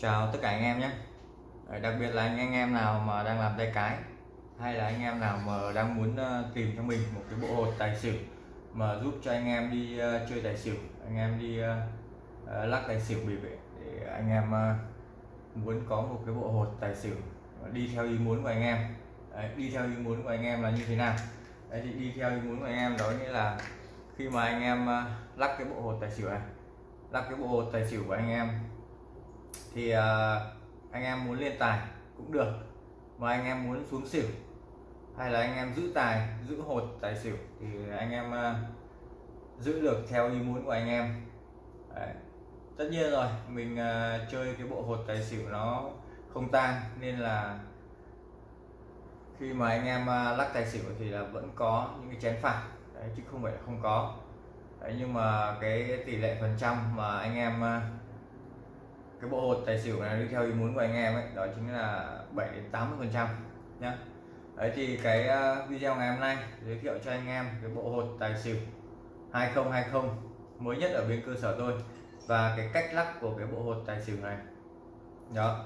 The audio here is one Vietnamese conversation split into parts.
chào tất cả anh em nhé. Ờ, đặc biệt là anh, em nào mà đang làm tay cái hay là anh em nào mà đang muốn ờ, tìm cho mình một cái bộ hột tài xỉu mà giúp cho anh em đi ờ, chơi tài xỉu anh em đi lắc tài xỉu bị vệ để anh em muốn có một cái bộ hột tài xỉu đi theo ý muốn của anh em. Đấy, đi theo ý muốn của anh em là như thế nào? Đấy, thì đi theo ý muốn của anh em đó nghĩa là khi mà anh em lắc cái bộ hột tài xỉu này lắc cái bộ hột tài xỉu của anh em thì uh, anh em muốn lên tài cũng được mà anh em muốn xuống xỉu hay là anh em giữ tài giữ hột tài xỉu thì anh em uh, giữ được theo ý muốn của anh em. Đấy. tất nhiên rồi mình uh, chơi cái bộ hột tài xỉu nó không tan nên là khi mà anh em uh, lắc tài xỉu thì là vẫn có những cái chén phạt. Đấy, chứ không phải là không có. Đấy, nhưng mà cái tỷ lệ phần trăm mà anh em cái bộ hột tài xỉu này đi theo ý muốn của anh em ấy đó chính là 7 đến 80 phần trăm nhá. Đấy thì cái ờ, video ngày hôm nay giới thiệu cho anh em cái bộ hột tài xỉu 2020 mới nhất ở bên cơ sở tôi và cái cách lắc của cái bộ hột tài xỉu này. Đó.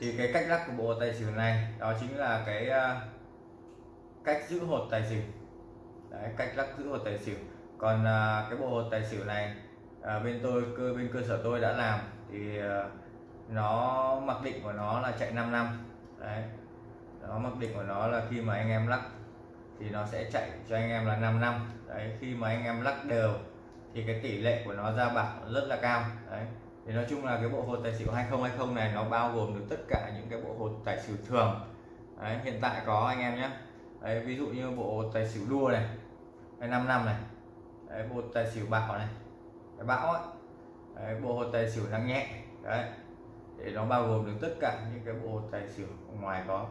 Thì cái cách lắc của bộ hột tài xỉu này đó chính là cái ờ, cách giữ hột tài xỉu. Đấy, cách lắc giữ hột tài xỉu. Còn ờ, cái bộ hột tài xỉu này bên tôi cơ bên cơ sở tôi đã làm thì ờ, nó mặc định của nó là chạy 5 năm. Đấy. Nó mặc định của nó là khi mà anh em lắc thì nó sẽ chạy cho anh em là 5 năm. Đấy khi mà anh em lắc đều thì cái tỷ lệ của nó ra bạc rất là cao. Đấy. Thì nói chung là cái bộ hột tài xỉu 2020 này nó bao gồm được tất cả những cái bộ hột tài xỉu thường. Đấy, hiện tại có anh em nhé. Đấy, ví dụ như bộ hột tài xỉu đua này 5 năm này. Đấy, bộ tài xỉu bạc này. Cái bão ấy, đấy, bộ hột tài xỉu nặng nhẹ đấy để nó bao gồm được tất cả những cái bộ hột tài xỉu ngoài có.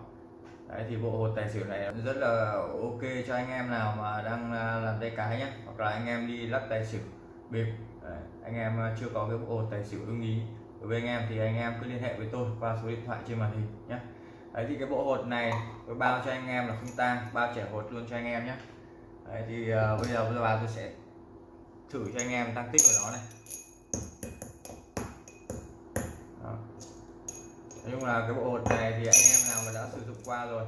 Đấy thì bộ hột tài xỉu này rất là ok cho anh em nào mà đang à, làm tay cái nhé hoặc là anh em đi lắc tài xỉu bịp. Đấy, anh em à, chưa có cái bộ hột tài xỉu ưng ý đối với anh em thì anh em cứ liên hệ với tôi qua số điện thoại trên màn hình nhé đấy thì cái bộ hột này tôi bao cho anh em là không tang bao trẻ hột luôn cho anh em nhé đấy thì uh, bây giờ bây giờ tôi sẽ thử cho anh em tăng tích của nó này. Nói chung là cái bộ hột này thì anh em nào mà đã sử dụng qua rồi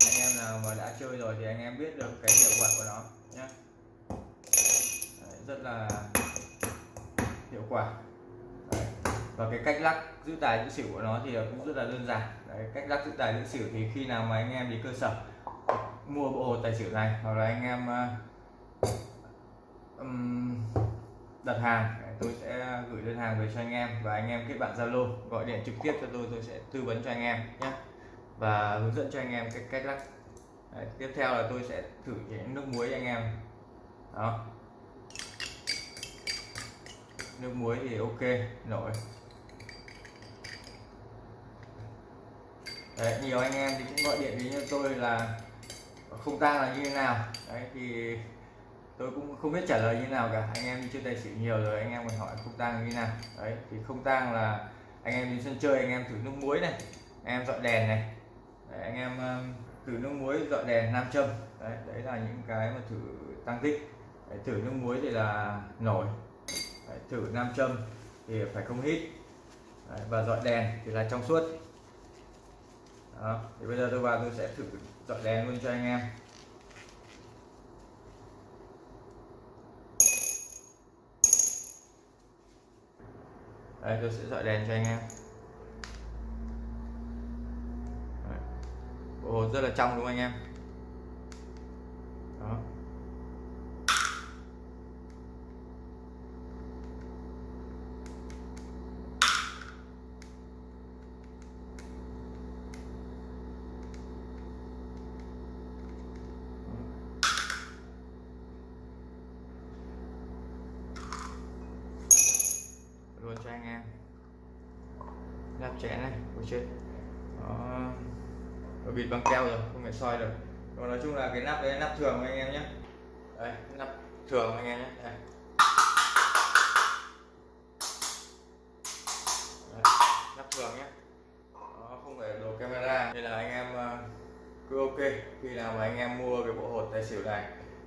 anh em nào mà đã chơi rồi thì anh em biết được cái hiệu quả của nó nhé rất là hiệu quả. Đấy. và cái cách lắc giữ tài giữ xỉu của nó thì cũng rất là đơn giản. Đấy, cách lắc giữ tài giữ xỉu thì khi nào mà anh em đi cơ sở mua bộ hột tài xỉu này hoặc là anh em uh, um, đặt hàng tôi sẽ gửi đơn hàng về cho anh em và anh em kết bạn Zalo gọi điện trực tiếp cho tôi tôi sẽ tư vấn cho anh em nhé. Và hướng dẫn cho anh em cách cách lắc. Đấy, tiếp theo là tôi sẽ thử những nước muối anh em. Đó. Nước muối thì ok nổi. Đấy, nhiều anh em thì cũng gọi điện đến cho tôi là không tang là như thế nào. Đấy thì tôi cũng không biết trả lời như nào cả. Anh em đi chơi tài xỉu nhiều rồi anh em còn hỏi không tang như nào. Đấy thì không tang là anh em đi sân chơi anh em thử nước muối này anh em dọi đèn này. Đấy, anh em thử nước muối dọi đèn nam châm. Đấy đấy là những cái mà thử tăng tích. Đấy, thử nước muối thì là nổi. Đấy, thử nam châm thì phải không hít. Đấy, và dọi đèn thì là trong suốt. Đó thì bây giờ tôi vào tôi sẽ thử dọi đèn luôn cho anh em. Đây tôi sẽ dọi đèn cho anh em. Ồ, rất là trong đúng không anh em đó luôn nắp chén này của chết đó. Nó bịt bằng keo rồi, không phải soi được. Còn nói chung là cái nắp đấy nắp thường anh em nhé. Đây nắp thường anh em nhé. Đây. đây nắp thường nhé. Nó không phải đồ camera. Nên là anh em ờ, cứ ok. Khi nào mà anh em mua cái bộ hột tài xỉu này,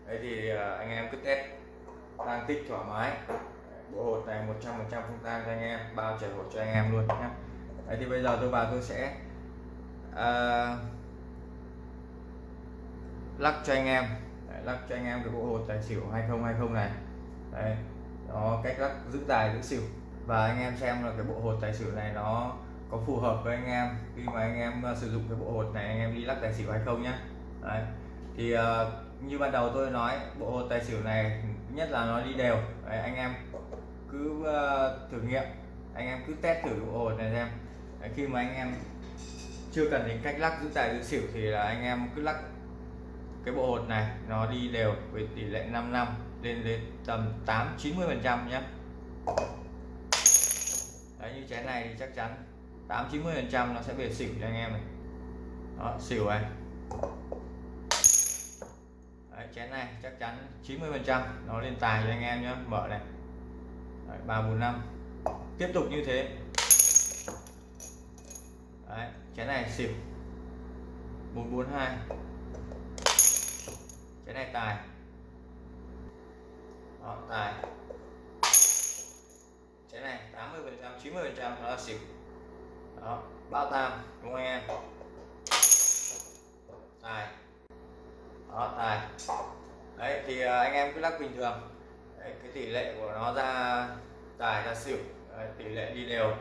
đấy thì ờ, anh em cứ test, tăng tích thoải mái bộ hột này 100% không tan cho anh em bao chảy hột cho anh em luôn nhé. Đấy thì bây giờ tôi vào tôi sẽ uh, lắc cho anh em. Đấy, lắc cho anh em cái bộ hột tài xỉu 2020 này. Đấy nó cách lắc giữ tài giữ xỉu. Và anh em xem là cái bộ hột tài xỉu này nó có phù hợp với anh em. Khi mà anh em à, sử dụng cái bộ hột này anh em đi lắc tài xỉu hay không nhé. Đấy. thì uh, như ban đầu tôi nói bộ hột tài xỉu này nhất là nó đi đều. Đấy, anh em cứ uh, thử nghiệm. Anh em cứ test thử độ hột này xem. Đấy, khi mà anh em chưa cần đến cách lắc giữ tài giữ xỉu thì là anh em cứ lắc cái bộ hột này nó đi đều với tỷ lệ 5 năm lên đến tầm 8 90 phần trăm nhé. Đấy như chén này thì chắc chắn 8 90 phần trăm nó sẽ về xỉu cho anh em này. Đó xỉu này. Đấy, chén này chắc chắn 90 phần trăm nó lên tài cho anh em nhé. Mở này đấy, 3 4 5 tiếp tục như thế. Đấy, chén này xỉu. 442 cái này tài. Đó, tài. Cái này 80 phần trăm 90 phần trăm nó là xỉu. Đó bao tam đúng không anh em? Tài. Đó tài. Đấy thì à, anh em cứ lắc bình thường đấy, cái tỷ lệ của nó ra tài ra xỉu. Đấy, tỷ lệ đi đều.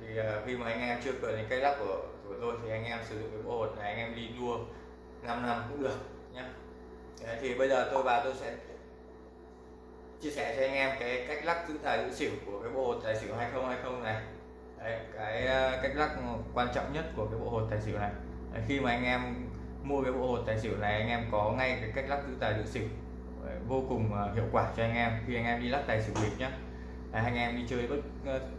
Thì uh, khi mà anh em chưa cần đến cách lắc của của tôi thì anh em sử dụng cái bộ hột này anh em đi đua 5 năm cũng được nhé Đấy, thì bây giờ tôi và tôi sẽ chia sẻ cho anh em cái cách lắc giữ tài giữ xỉu của cái bộ hột tài xỉu 2020 này. Đấy, cái à, cách lắc quan trọng nhất của cái bộ hột tài xỉu này. Đấy, khi mà anh em mua cái bộ hột tài xỉu này anh em có ngay cái cách lắc giữ tài giữ xỉu vô cùng à, hiệu quả cho anh em khi anh em đi lắc tài xỉu bịp nhé Đấy, anh em đi chơi bất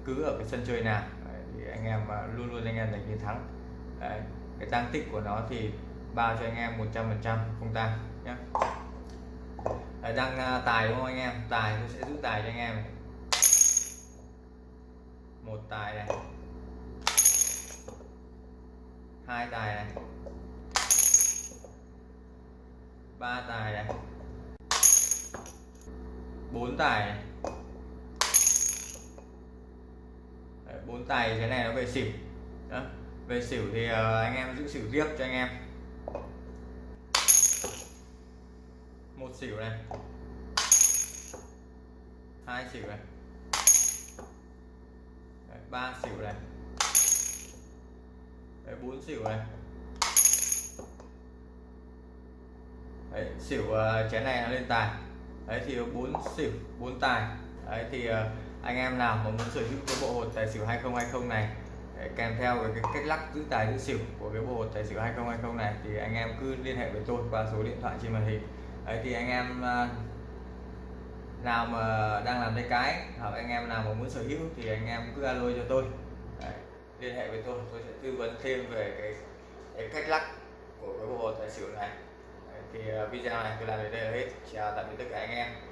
cứ ở cái sân chơi nào Đấy, thì anh em à, luôn luôn anh em giành chiến thắng. Đấy, cái tăng tích của nó thì bao cho anh em 100% không tăng nhé Đấy, đang à, tài đúng không anh em? Tài tôi sẽ giữ tài cho anh em một tài này. Hai tài này. Ba tài này bốn tài. Bốn tài thế này nó về xỉu. Đó. về xỉu thì ờ, anh em giữ xỉu riêng cho anh em. Một xỉu này. Hai xỉu này. Ba xỉu này. Bốn xỉu này. Đấy, xỉu uh, chén này nó lên tài đấy thì bốn xỉu bốn tài. Đấy thì ờ, anh em nào mà muốn sở hữu cái bộ hột tài xỉu 2020 này kèm theo cái cách lắc giữ tài giữ xỉu của cái bộ hột tài xỉu 2020 này thì anh em cứ liên hệ với tôi qua số điện thoại trên màn hình. Đấy thì anh em ờ, nào mà đang làm tay cái hoặc anh em nào mà muốn sở hữu thì anh em cứ alo cho tôi. Đấy, liên hệ với tôi tôi sẽ tư vấn thêm về cái, cái cách lắc của cái bộ hột tài xỉu này thì ờ, video này tôi làm đến đây là hết. Chào tạm biệt tất cả anh em.